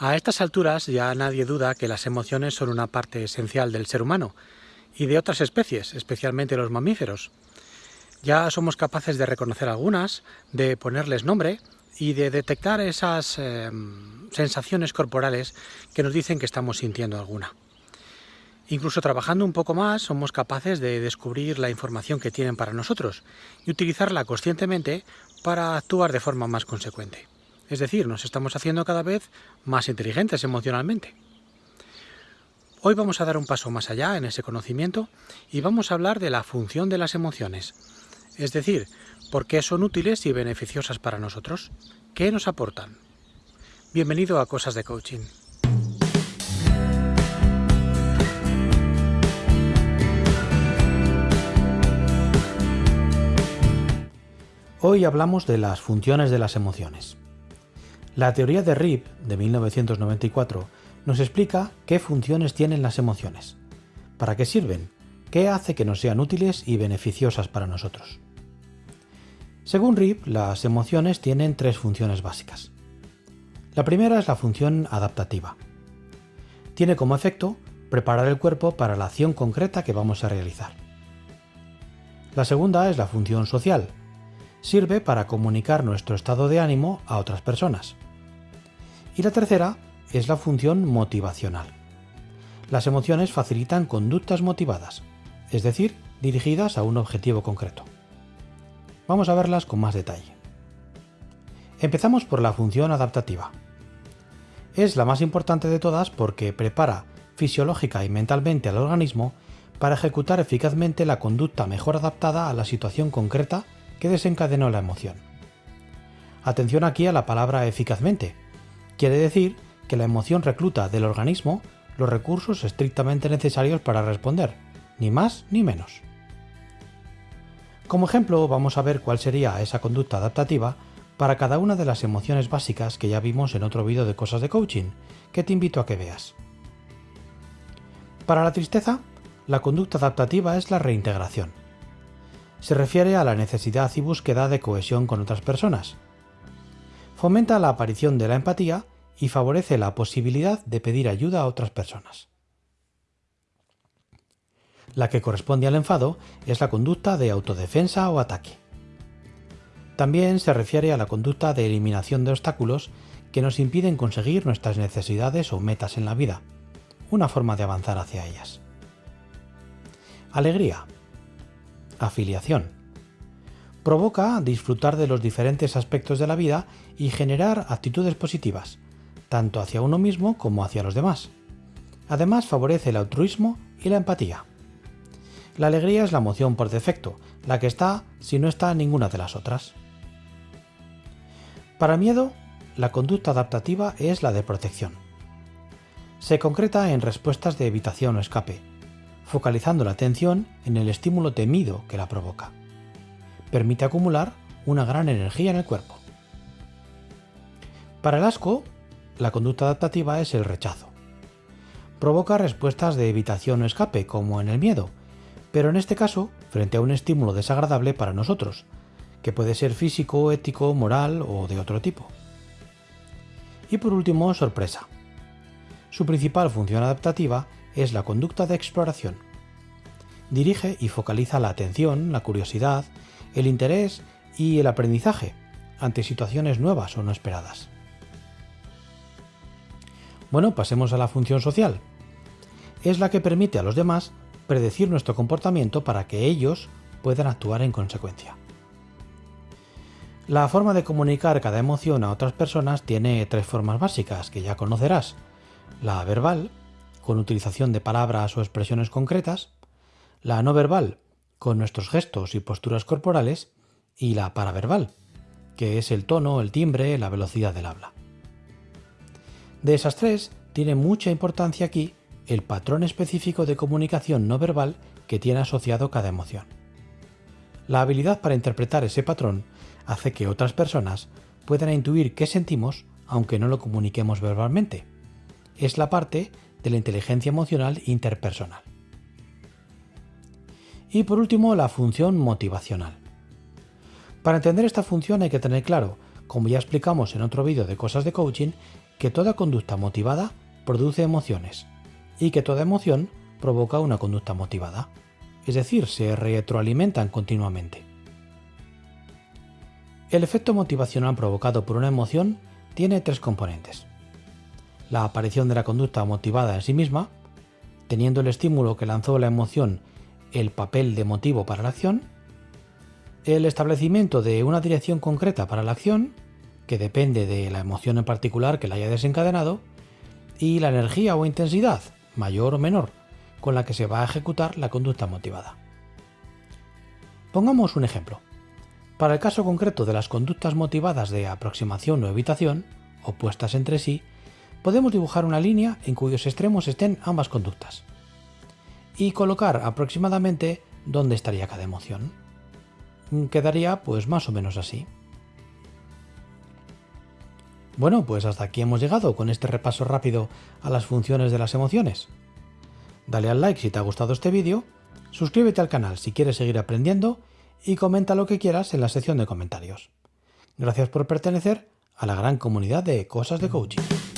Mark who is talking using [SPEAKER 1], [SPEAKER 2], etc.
[SPEAKER 1] A estas alturas ya nadie duda que las emociones son una parte esencial del ser humano y de otras especies, especialmente los mamíferos. Ya somos capaces de reconocer algunas, de ponerles nombre y de detectar esas eh, sensaciones corporales que nos dicen que estamos sintiendo alguna. Incluso trabajando un poco más somos capaces de descubrir la información que tienen para nosotros y utilizarla conscientemente para actuar de forma más consecuente. Es decir, nos estamos haciendo cada vez más inteligentes emocionalmente. Hoy vamos a dar un paso más allá en ese conocimiento y vamos a hablar de la función de las emociones. Es decir, por qué son útiles y beneficiosas para nosotros. ¿Qué nos aportan? Bienvenido a Cosas de Coaching. Hoy hablamos de las funciones de las emociones. La teoría de Rip, de 1994, nos explica qué funciones tienen las emociones, para qué sirven, qué hace que nos sean útiles y beneficiosas para nosotros. Según Rip, las emociones tienen tres funciones básicas. La primera es la función adaptativa. Tiene como efecto preparar el cuerpo para la acción concreta que vamos a realizar. La segunda es la función social. Sirve para comunicar nuestro estado de ánimo a otras personas. Y la tercera es la función motivacional. Las emociones facilitan conductas motivadas, es decir, dirigidas a un objetivo concreto. Vamos a verlas con más detalle. Empezamos por la función adaptativa. Es la más importante de todas porque prepara fisiológica y mentalmente al organismo para ejecutar eficazmente la conducta mejor adaptada a la situación concreta que desencadenó la emoción. Atención aquí a la palabra eficazmente, Quiere decir que la emoción recluta del organismo los recursos estrictamente necesarios para responder, ni más ni menos. Como ejemplo, vamos a ver cuál sería esa conducta adaptativa para cada una de las emociones básicas que ya vimos en otro vídeo de cosas de coaching, que te invito a que veas. Para la tristeza, la conducta adaptativa es la reintegración. Se refiere a la necesidad y búsqueda de cohesión con otras personas, fomenta la aparición de la empatía y favorece la posibilidad de pedir ayuda a otras personas. La que corresponde al enfado es la conducta de autodefensa o ataque. También se refiere a la conducta de eliminación de obstáculos que nos impiden conseguir nuestras necesidades o metas en la vida, una forma de avanzar hacia ellas. Alegría. Afiliación provoca disfrutar de los diferentes aspectos de la vida y generar actitudes positivas, tanto hacia uno mismo como hacia los demás. Además favorece el altruismo y la empatía. La alegría es la emoción por defecto, la que está si no está ninguna de las otras. Para miedo, la conducta adaptativa es la de protección. Se concreta en respuestas de evitación o escape, focalizando la atención en el estímulo temido que la provoca permite acumular una gran energía en el cuerpo. Para el asco, la conducta adaptativa es el rechazo. Provoca respuestas de evitación o escape, como en el miedo, pero en este caso frente a un estímulo desagradable para nosotros, que puede ser físico, ético, moral o de otro tipo. Y por último, sorpresa. Su principal función adaptativa es la conducta de exploración. Dirige y focaliza la atención, la curiosidad el interés y el aprendizaje ante situaciones nuevas o no esperadas. Bueno, pasemos a la función social. Es la que permite a los demás predecir nuestro comportamiento para que ellos puedan actuar en consecuencia. La forma de comunicar cada emoción a otras personas tiene tres formas básicas que ya conocerás. La verbal, con utilización de palabras o expresiones concretas, la no verbal, con nuestros gestos y posturas corporales, y la paraverbal, que es el tono, el timbre, la velocidad del habla. De esas tres, tiene mucha importancia aquí el patrón específico de comunicación no verbal que tiene asociado cada emoción. La habilidad para interpretar ese patrón hace que otras personas puedan intuir qué sentimos aunque no lo comuniquemos verbalmente. Es la parte de la inteligencia emocional interpersonal. Y por último, la función motivacional. Para entender esta función hay que tener claro, como ya explicamos en otro vídeo de cosas de coaching, que toda conducta motivada produce emociones y que toda emoción provoca una conducta motivada, es decir, se retroalimentan continuamente. El efecto motivacional provocado por una emoción tiene tres componentes. La aparición de la conducta motivada en sí misma, teniendo el estímulo que lanzó la emoción el papel de motivo para la acción, el establecimiento de una dirección concreta para la acción, que depende de la emoción en particular que la haya desencadenado, y la energía o intensidad, mayor o menor, con la que se va a ejecutar la conducta motivada. Pongamos un ejemplo. Para el caso concreto de las conductas motivadas de aproximación o evitación, opuestas entre sí, podemos dibujar una línea en cuyos extremos estén ambas conductas y colocar aproximadamente dónde estaría cada emoción. Quedaría pues más o menos así. Bueno, pues hasta aquí hemos llegado con este repaso rápido a las funciones de las emociones. Dale al like si te ha gustado este vídeo, suscríbete al canal si quieres seguir aprendiendo y comenta lo que quieras en la sección de comentarios. Gracias por pertenecer a la gran comunidad de Cosas de Coaching.